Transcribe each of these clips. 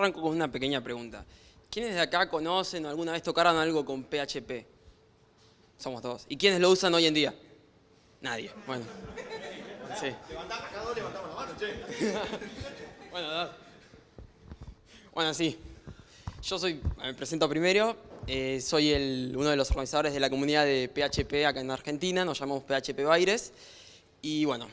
arranco con una pequeña pregunta. ¿Quiénes de acá conocen o alguna vez tocaron algo con PHP? Somos todos. ¿Y quiénes lo usan hoy en día? Nadie. Bueno. Sí. levantamos la mano, che. bueno, Bueno, sí. Yo soy, me presento primero, eh, soy el, uno de los organizadores de la comunidad de PHP acá en Argentina, nos llamamos PHP Baires. Y bueno,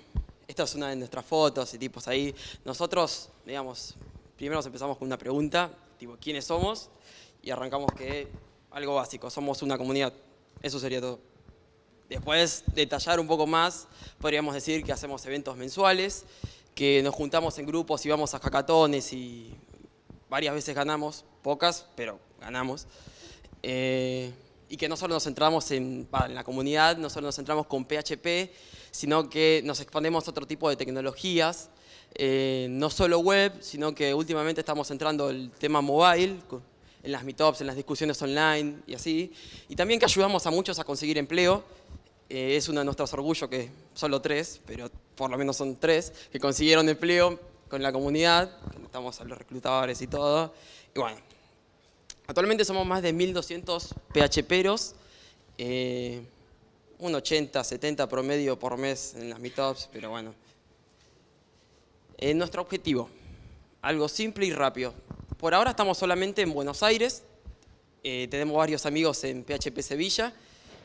esta es una de nuestras fotos y tipos ahí. Nosotros, digamos, primero empezamos con una pregunta, tipo, ¿quiénes somos? Y arrancamos que algo básico, somos una comunidad. Eso sería todo. Después, detallar un poco más, podríamos decir que hacemos eventos mensuales, que nos juntamos en grupos y vamos a hackatones y varias veces ganamos, pocas, pero ganamos. Eh, y que no solo nos centramos en, en, la comunidad, no solo nos centramos con PHP, sino que nos expandemos a otro tipo de tecnologías, eh, no solo web, sino que últimamente estamos entrando el tema mobile, en las meetups, en las discusiones online y así, y también que ayudamos a muchos a conseguir empleo, eh, es uno de nuestros orgullos que solo tres, pero por lo menos son tres, que consiguieron empleo con la comunidad, estamos a los reclutadores y todo, y bueno, Actualmente somos más de 1.200 PHPeros, eh, un 80, 70 promedio por mes en las meetups, pero bueno. Eh, nuestro objetivo, algo simple y rápido. Por ahora estamos solamente en Buenos Aires, eh, tenemos varios amigos en PHP Sevilla,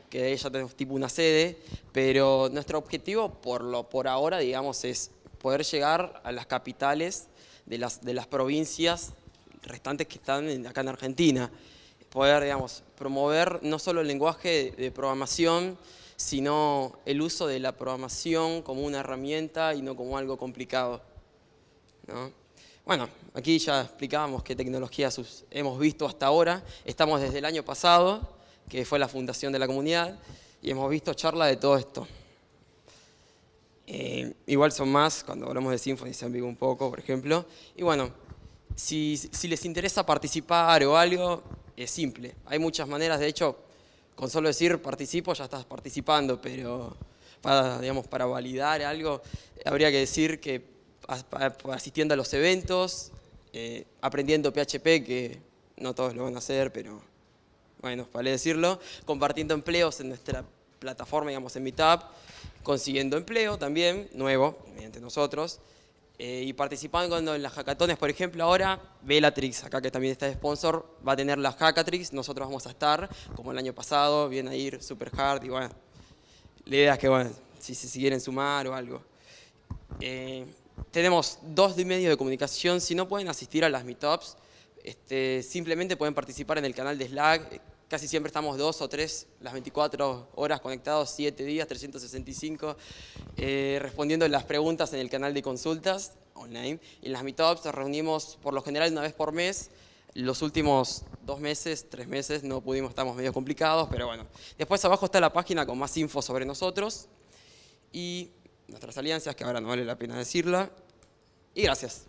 que ya tenemos tipo una sede, pero nuestro objetivo por, lo, por ahora, digamos, es poder llegar a las capitales de las, de las provincias restantes que están acá en Argentina. Poder, digamos, promover no solo el lenguaje de programación, sino el uso de la programación como una herramienta y no como algo complicado. Bueno, aquí ya explicábamos qué tecnologías hemos visto hasta ahora. Estamos desde el año pasado, que fue la fundación de la comunidad, y hemos visto charla de todo esto. Eh, igual son más, cuando hablamos de Symfony se un poco, por ejemplo. Y bueno, si, les interesa participar o algo, es simple. Hay muchas maneras, de hecho, con solo decir participo ya estás participando, pero para, digamos, para validar algo habría que decir que asistiendo a los eventos, eh, aprendiendo PHP, que no todos lo van a hacer, pero bueno, vale decirlo, compartiendo empleos en nuestra plataforma, digamos, en Meetup, consiguiendo empleo también, nuevo, mediante nosotros, eh, y participando en las hackatones, por ejemplo, ahora Bellatrix, acá que también está de sponsor, va a tener las hackatrix, nosotros vamos a estar, como el año pasado, viene a ir super hard y bueno, la idea es que, bueno, si se quieren sumar o algo. Eh, tenemos dos medios de comunicación, si no pueden asistir a las meetups, este, simplemente pueden participar en el canal de Slack, casi siempre estamos dos o tres, las 24 horas conectados, 7 días, 365, eh, respondiendo las preguntas en el canal de consultas online. En las meetups nos reunimos por lo general una vez por mes. Los últimos dos meses, tres meses, no pudimos, estamos medio complicados, pero bueno. Después abajo está la página con más info sobre nosotros y nuestras alianzas, que ahora no vale la pena decirla. Y gracias.